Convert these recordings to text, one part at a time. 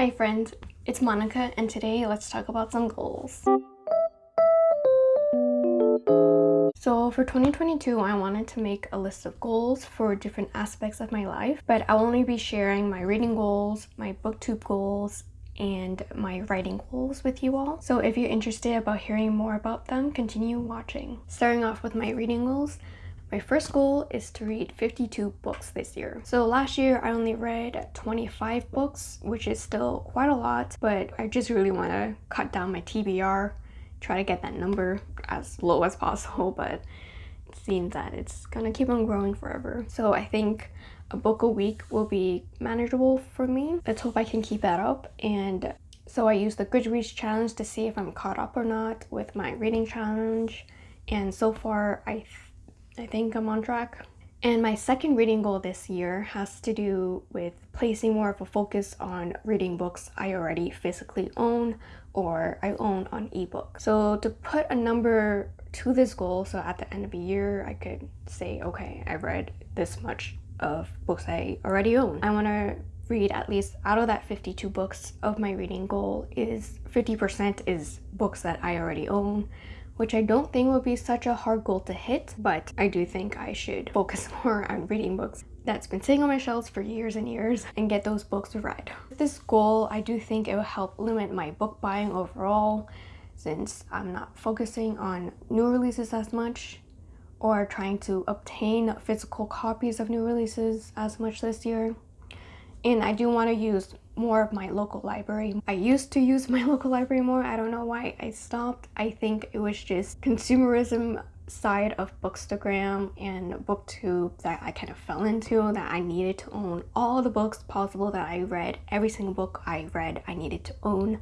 Hi friends, it's Monica and today let's talk about some goals. So for 2022, I wanted to make a list of goals for different aspects of my life, but I'll only be sharing my reading goals, my booktube goals, and my writing goals with you all. So if you're interested about hearing more about them, continue watching. Starting off with my reading goals, my first goal is to read 52 books this year. So last year I only read 25 books, which is still quite a lot, but I just really want to cut down my TBR try to get that number as low as possible, but it seems that it's gonna keep on growing forever. So I think a book a week will be manageable for me. Let's hope I can keep that up. And so I used the Goodreads challenge to see if I'm caught up or not with my reading challenge. And so far, I, I think I'm on track. And my second reading goal this year has to do with placing more of a focus on reading books I already physically own or I own on ebook. So to put a number to this goal, so at the end of the year, I could say, okay, I read this much of books I already own. I want to read at least out of that 52 books of my reading goal is 50% is books that I already own which I don't think would be such a hard goal to hit, but I do think I should focus more on reading books that's been sitting on my shelves for years and years and get those books read. With this goal, I do think it will help limit my book buying overall since I'm not focusing on new releases as much or trying to obtain physical copies of new releases as much this year. And I do want to use more of my local library. I used to use my local library more. I don't know why I stopped. I think it was just consumerism side of Bookstagram and Booktube that I kind of fell into that I needed to own all the books possible that I read. Every single book I read I needed to own.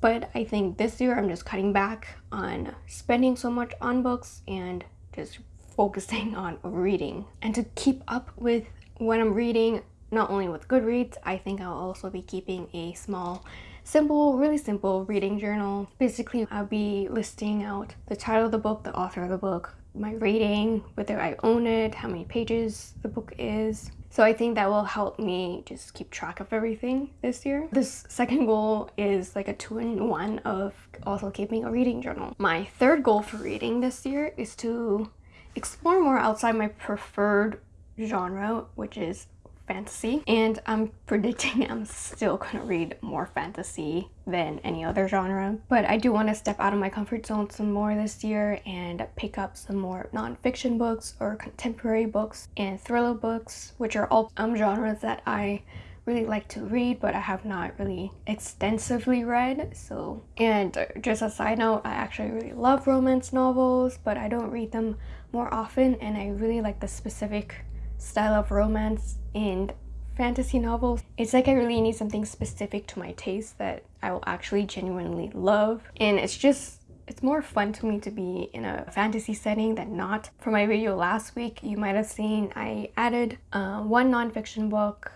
But I think this year I'm just cutting back on spending so much on books and just focusing on reading. And to keep up with what I'm reading, not only with Goodreads, I think I'll also be keeping a small simple, really simple reading journal. Basically, I'll be listing out the title of the book, the author of the book, my rating, whether I own it, how many pages the book is. So I think that will help me just keep track of everything this year. This second goal is like a two-in-one of also keeping a reading journal. My third goal for reading this year is to explore more outside my preferred genre, which is fantasy and I'm predicting I'm still gonna read more fantasy than any other genre but I do want to step out of my comfort zone some more this year and pick up some more non-fiction books or contemporary books and thriller books which are all um, genres that I really like to read but I have not really extensively read so and just a side note I actually really love romance novels but I don't read them more often and I really like the specific style of romance and fantasy novels. It's like I really need something specific to my taste that I will actually genuinely love. And it's just it's more fun to me to be in a fantasy setting than not. For my video last week, you might have seen I added uh, one nonfiction book,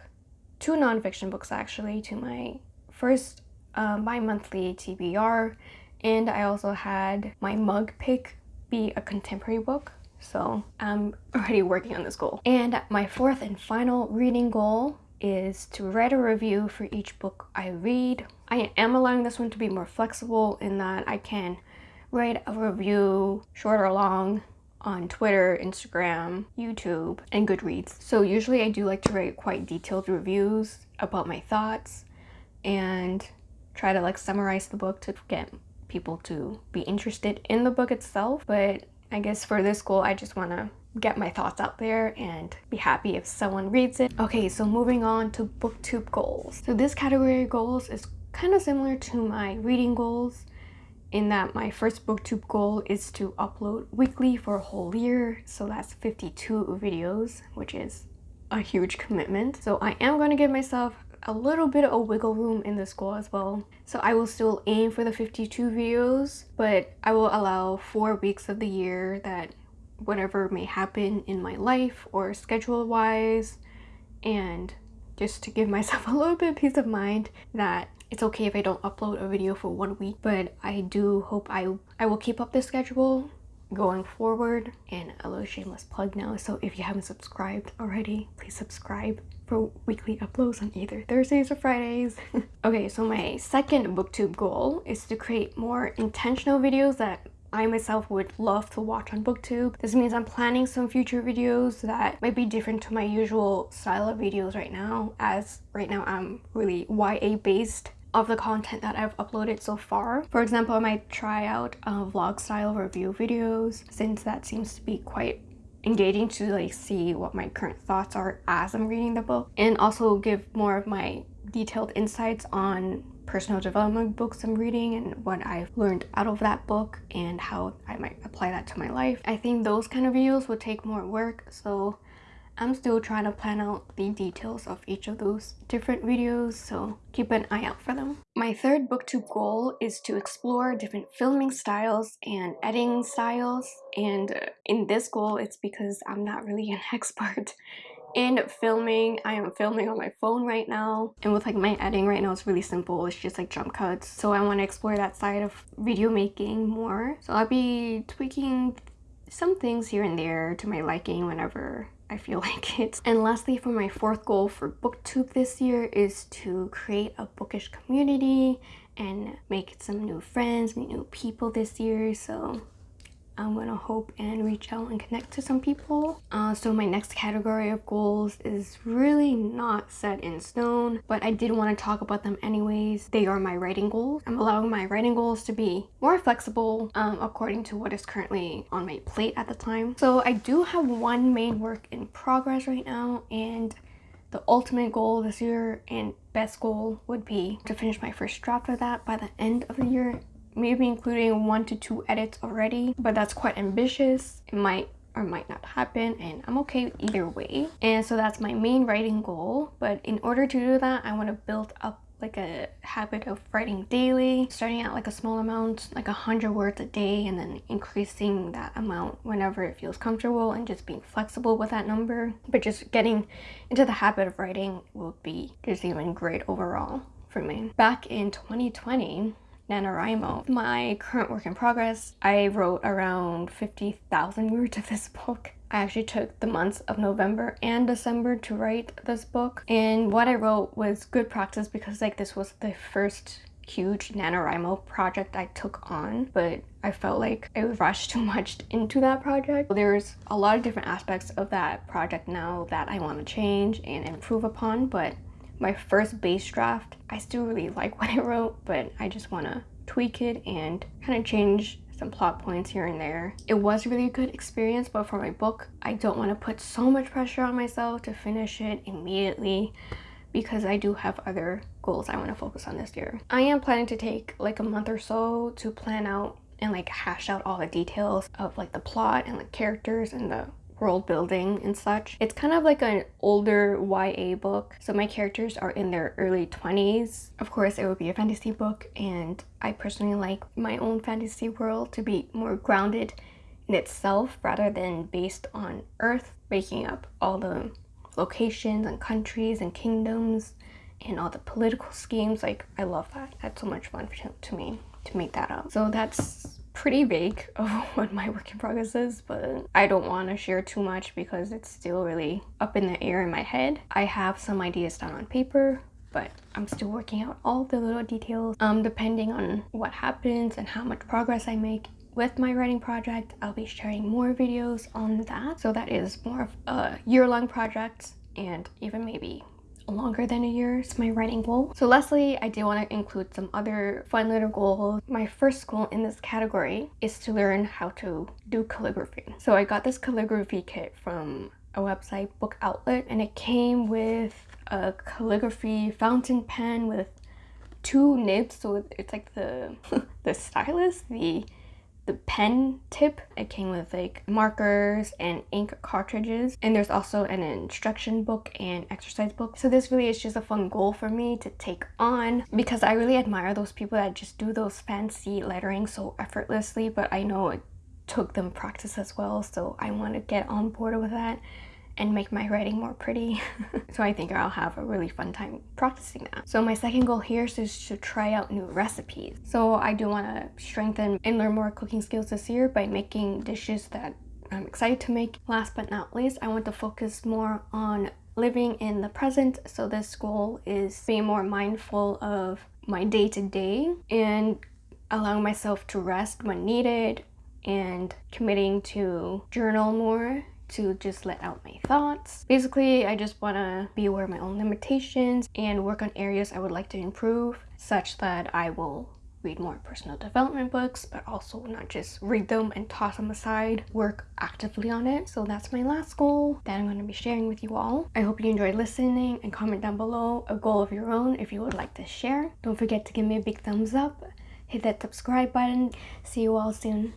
two nonfiction books actually, to my first uh, bi-monthly TBR. And I also had my mug pick be a contemporary book so I'm already working on this goal. And my fourth and final reading goal is to write a review for each book I read. I am allowing this one to be more flexible in that I can write a review short or long on Twitter, Instagram, YouTube, and Goodreads. So usually I do like to write quite detailed reviews about my thoughts and try to like summarize the book to get people to be interested in the book itself. But I guess for this goal, I just want to get my thoughts out there and be happy if someone reads it. Okay, so moving on to booktube goals. So this category of goals is kind of similar to my reading goals in that my first booktube goal is to upload weekly for a whole year. So that's 52 videos, which is a huge commitment. So I am going to give myself a little bit of a wiggle room in the goal as well. So I will still aim for the 52 videos, but I will allow four weeks of the year that whatever may happen in my life or schedule wise and just to give myself a little bit of peace of mind that it's okay if I don't upload a video for one week but I do hope I, I will keep up this schedule going forward and a little shameless plug now so if you haven't subscribed already please subscribe for weekly uploads on either Thursdays or Fridays. okay, so my second booktube goal is to create more intentional videos that I myself would love to watch on booktube. This means I'm planning some future videos that might be different to my usual style of videos right now as right now I'm really YA based of the content that I've uploaded so far. For example, I might try out uh, vlog style review videos since that seems to be quite engaging to like see what my current thoughts are as I'm reading the book and also give more of my detailed insights on personal development books I'm reading and what I've learned out of that book and how I might apply that to my life. I think those kind of videos would take more work so I'm still trying to plan out the details of each of those different videos, so keep an eye out for them. My third booktube goal is to explore different filming styles and editing styles, and uh, in this goal, it's because I'm not really an expert in filming. I am filming on my phone right now, and with like my editing right now, it's really simple. It's just like jump cuts, so I want to explore that side of video making more. So I'll be tweaking some things here and there to my liking whenever I feel like it. And lastly, for my fourth goal for booktube this year is to create a bookish community and make some new friends, meet new people this year. So I'm gonna hope and reach out and connect to some people. Uh, so my next category of goals is really not set in stone, but I did want to talk about them anyways. They are my writing goals. I'm allowing my writing goals to be more flexible um, according to what is currently on my plate at the time. So I do have one main work in progress right now and the ultimate goal this year and best goal would be to finish my first draft of that by the end of the year maybe including one to two edits already but that's quite ambitious. It might or might not happen and I'm okay either way. And so that's my main writing goal. But in order to do that I want to build up like a habit of writing daily starting out like a small amount like a hundred words a day and then increasing that amount whenever it feels comfortable and just being flexible with that number. But just getting into the habit of writing will be just even great overall for me. Back in 2020 NaNoWriMo. My current work in progress, I wrote around 50,000 words of this book. I actually took the months of November and December to write this book and what I wrote was good practice because like this was the first huge NaNoWriMo project I took on but I felt like I rushed too much into that project. There's a lot of different aspects of that project now that I want to change and improve upon but my first base draft. I still really like what I wrote, but I just want to tweak it and kind of change some plot points here and there. It was really a good experience, but for my book, I don't want to put so much pressure on myself to finish it immediately because I do have other goals I want to focus on this year. I am planning to take like a month or so to plan out and like hash out all the details of like the plot and the characters and the world building and such. It's kind of like an older YA book, so my characters are in their early 20s. Of course, it would be a fantasy book, and I personally like my own fantasy world to be more grounded in itself rather than based on Earth, making up all the locations and countries and kingdoms and all the political schemes. Like, I love that. That's so much fun to me to make that up. So that's pretty vague of what my work in progress is, but I don't want to share too much because it's still really up in the air in my head. I have some ideas down on paper, but I'm still working out all the little details. Um, depending on what happens and how much progress I make with my writing project, I'll be sharing more videos on that. So that is more of a year-long project and even maybe longer than a year is my writing goal. So lastly, I do want to include some other fun little goals. My first goal in this category is to learn how to do calligraphy. So I got this calligraphy kit from a website, Book Outlet, and it came with a calligraphy fountain pen with two nibs so it's like the the stylus the the pen tip. It came with like markers and ink cartridges. And there's also an instruction book and exercise book. So this really is just a fun goal for me to take on because I really admire those people that just do those fancy lettering so effortlessly. But I know it took them practice as well. So I want to get on board with that and make my writing more pretty. so I think I'll have a really fun time practicing that. So my second goal here is to try out new recipes. So I do want to strengthen and learn more cooking skills this year by making dishes that I'm excited to make. Last but not least, I want to focus more on living in the present. So this goal is being more mindful of my day-to-day -day and allowing myself to rest when needed and committing to journal more to just let out my thoughts. Basically, I just want to be aware of my own limitations and work on areas I would like to improve such that I will read more personal development books, but also not just read them and toss them aside, work actively on it. So that's my last goal that I'm going to be sharing with you all. I hope you enjoyed listening and comment down below a goal of your own if you would like to share. Don't forget to give me a big thumbs up, hit that subscribe button. See you all soon.